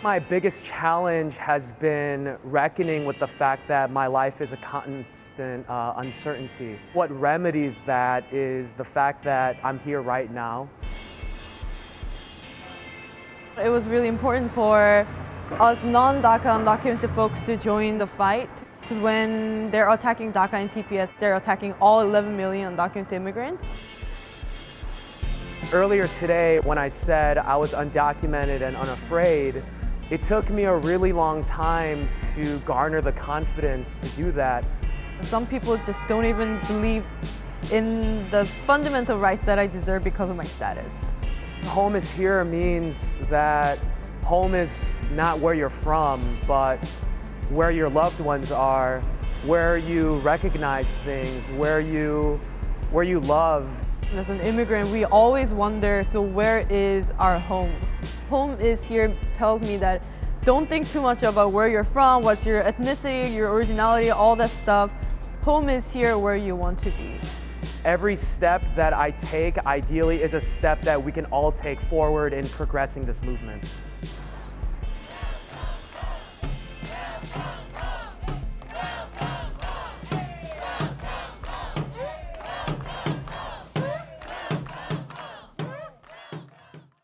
My biggest challenge has been reckoning with the fact that my life is a constant uh, uncertainty. What remedies that is the fact that I'm here right now. It was really important for us non-DACA undocumented folks to join the fight because when they're attacking DACA and TPS, they're attacking all 11 million undocumented immigrants. Earlier today, when I said I was undocumented and unafraid, it took me a really long time to garner the confidence to do that. Some people just don't even believe in the fundamental rights that I deserve because of my status. Home is here means that home is not where you're from, but where your loved ones are, where you recognize things, where you, where you love. As an immigrant, we always wonder, so where is our home? Home is here tells me that don't think too much about where you're from, what's your ethnicity, your originality, all that stuff. Home is here where you want to be. Every step that I take, ideally, is a step that we can all take forward in progressing this movement.